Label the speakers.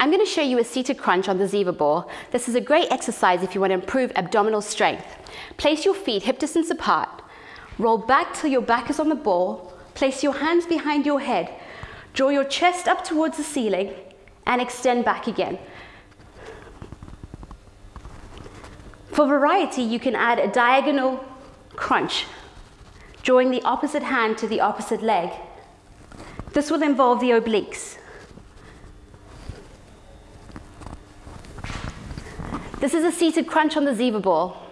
Speaker 1: I'm going to show you a seated crunch on the Ziva ball. This is a great exercise if you want to improve abdominal strength. Place your feet hip distance apart. Roll back till your back is on the ball. Place your hands behind your head. Draw your chest up towards the ceiling and extend back again. For variety, you can add a diagonal crunch, drawing the opposite hand to the opposite leg. This will involve the obliques. This is a seated crunch on the Ziva ball.